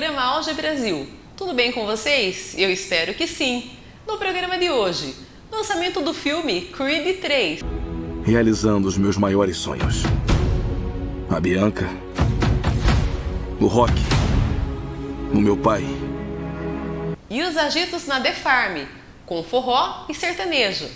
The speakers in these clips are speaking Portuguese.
Programa Auge Brasil. Tudo bem com vocês? Eu espero que sim. No programa de hoje, lançamento do filme Creed 3. Realizando os meus maiores sonhos. A Bianca. O Rock. O meu pai. E os agitos na The Farm, com forró e sertanejo.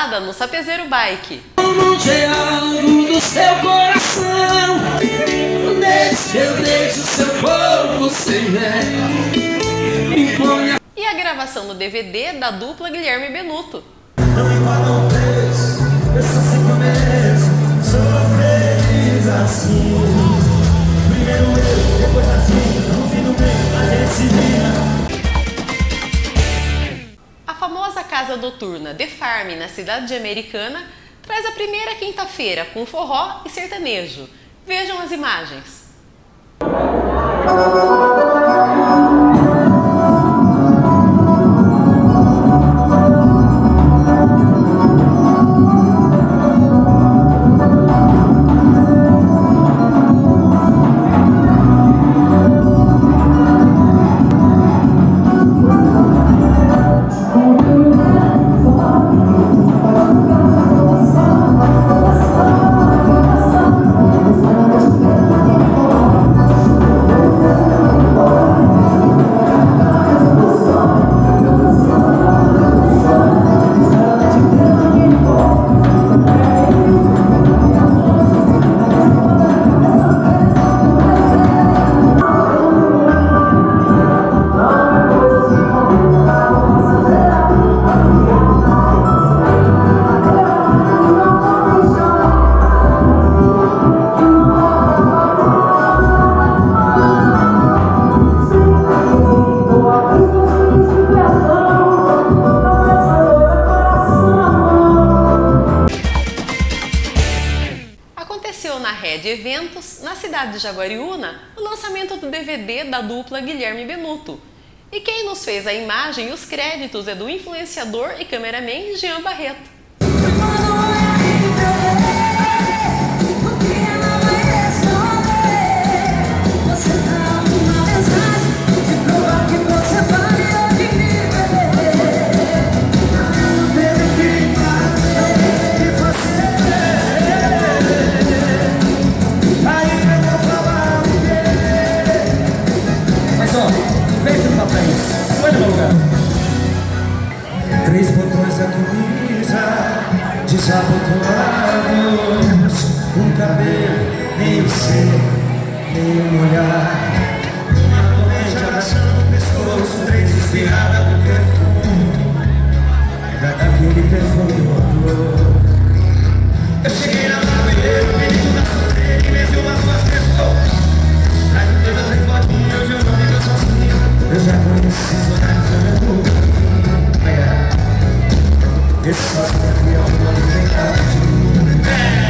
No Sapezeiro Bike. seu coração eu deixo seu sem E a gravação do DVD da dupla Guilherme Benuto. Não Eu mereço Sou feliz assim casa noturna The Farm, na cidade de Americana, traz a primeira quinta-feira com forró e sertanejo. Vejam as imagens. Eventos, na cidade de Jaguariúna, o lançamento do DVD da dupla Guilherme Benuto. E quem nos fez a imagem e os créditos é do influenciador e cameraman Jean Barreto. Ser, nem um olhar. Uma corrente abraçando o pescoço Três espirradas do perfume. Da daquele perfume amor. Eu cheguei na barbeira, pedi uma solteira E mesmo uma suas pessoas Traz um beijo, três botinhas, hoje eu não vivo sozinho. Eu já conheci os horários do meu mundo Esse só aqui é o nome vem cá de mim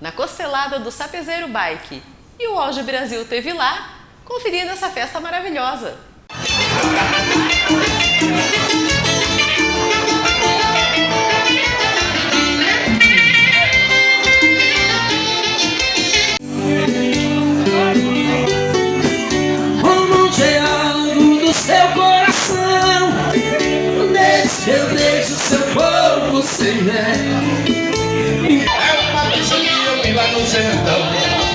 na costelada do Sapezeiro Bike. E o Auge Brasil teve lá, conferindo essa festa maravilhosa. Eu deixo seu corpo sem medo lá no sertão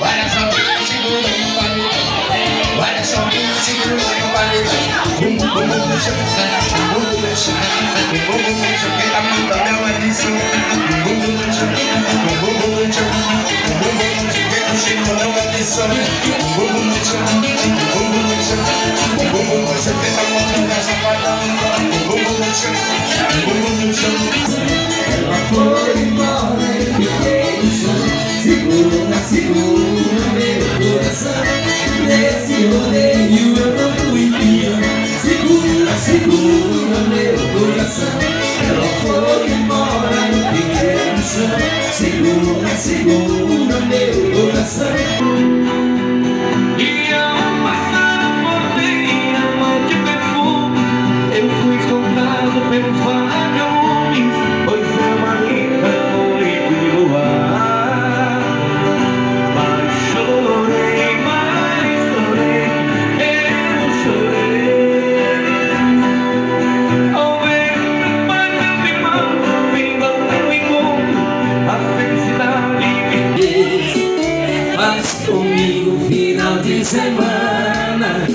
Várias amigas segurando o palito Várias amigas segurando o palito Bum, bum, bum, deixa eu pensar Bum, bum, deixa Bum, bum, Quem tá mandando é uma lição Bum, bum, Bum, bum, deixa Bum, bum, deixa Quem tá chegando é uma lição Bum, bum, deixa Bum, bum, deixa Bum, bum, deixa Quem tá mandando essa parada Bum, bum, deixa Bum, bum, deixa Ela Nesse rodeio eu não fui pior Segura, segura meu coração Ela foi embora e fiquei no chão Segura, segura semana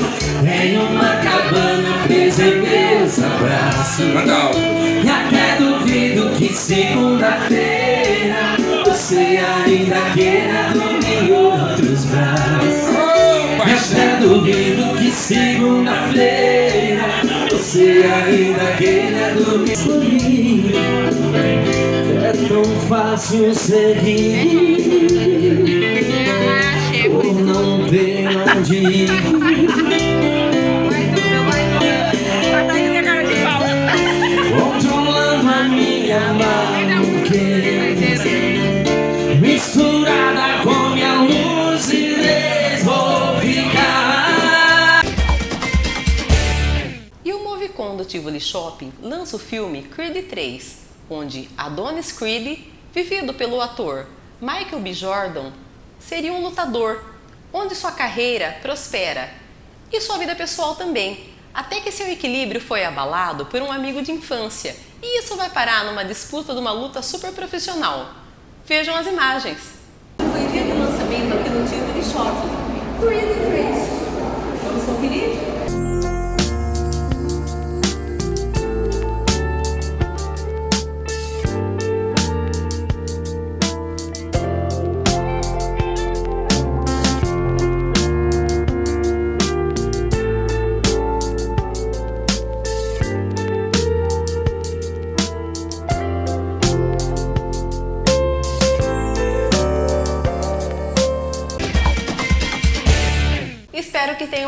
Em uma cabana presa em meus abraços E até duvido que segunda-feira Você ainda queira dormir em outros braços. E até duvido que segunda-feira Você ainda queira dormir. Comigo É tão fácil seguir Por não ter onde ir Controlando a minha maluquez Misturada com minha lucidez Vou ficar E o Movicon do Tivoli Shopping lança o filme Creed 3, onde Adonis Creed, vivido pelo ator Michael B. Jordan, seria um lutador, onde sua carreira prospera e sua vida pessoal também, até que seu equilíbrio foi abalado por um amigo de infância e isso vai parar numa disputa de uma luta super profissional. Vejam as imagens. Foi dia de lançamento aqui no Tivoli Shopping, Creed 3. Vamos conferir?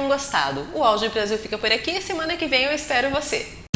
Gostado. O Auge Brasil fica por aqui semana que vem eu espero você.